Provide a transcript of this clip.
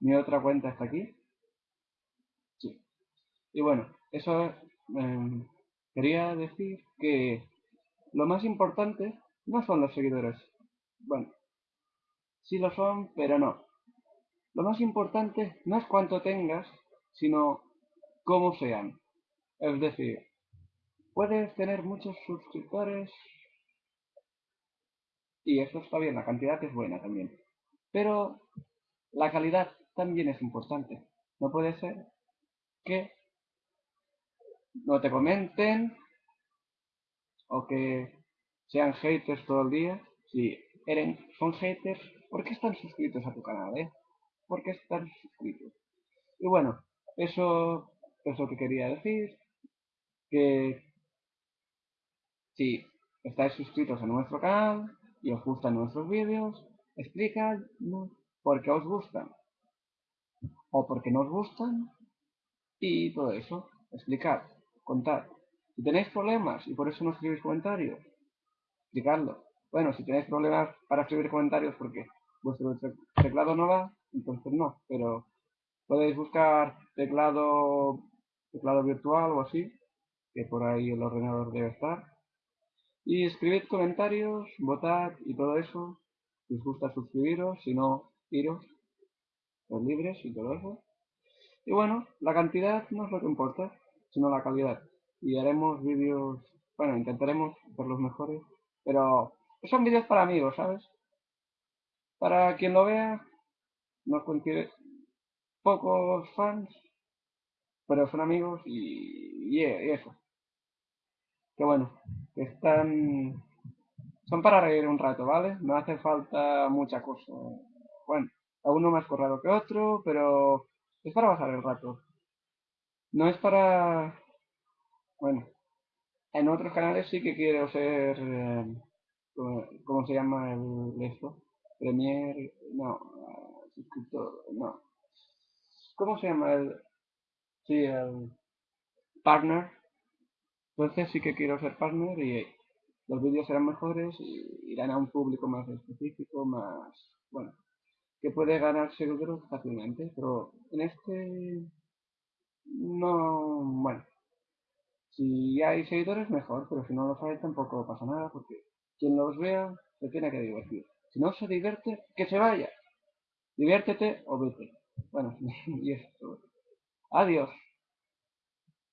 Mi otra cuenta está aquí. Sí. Y bueno, eso em, quería decir que lo más importante no son los seguidores. Bueno, sí lo son, pero no. Lo más importante no es cuánto tengas, sino cómo sean. Es decir, puedes tener muchos suscriptores y eso está bien, la cantidad es buena también. Pero la calidad también es importante. No puede ser que no te comenten o que sean haters todo el día. Si eran, son haters, ¿por qué están suscritos a tu canal? Eh? ¿Por qué están suscritos? Y bueno, eso es lo que quería decir. Que si estáis suscritos a nuestro canal y os gustan nuestros vídeos, explicadnos por qué os gustan o por qué no os gustan y todo eso. Explicad, contad. Si tenéis problemas y por eso no escribís comentarios, explicadlo. Bueno, si tenéis problemas para escribir comentarios porque vuestro teclado no va, entonces no, pero podéis buscar teclado, teclado virtual o así, que por ahí el ordenador debe estar. Y escribid comentarios, votad y todo eso. Si os gusta suscribiros, si no, iros, los libres y todo eso. Y bueno, la cantidad no es lo que importa, sino la calidad. Y haremos vídeos, bueno, intentaremos ser los mejores, pero son vídeos para amigos, ¿sabes? Para quien lo vea, nos considere pocos fans, pero son amigos y, eso. Que bueno, están... Son para reír un rato, ¿vale? No hace falta mucha cosa. Bueno, uno más corrado que otro, pero es para pasar el rato. No es para... Bueno, en otros canales sí que quiero ser... Eh, ¿Cómo se llama el esto? Premier... No, suscriptor... No. ¿Cómo se llama el...? Sí, el... Partner. Entonces sí que quiero ser partner y los vídeos serán mejores y irán a un público más específico, más... Bueno, que puede ganar seguidores fácilmente, pero en este no, bueno, si hay seguidores mejor, pero si no los hay tampoco pasa nada, porque quien los vea se tiene que divertir. Si no se divierte, que se vaya. Diviértete o vete. Bueno, y esto. Adiós.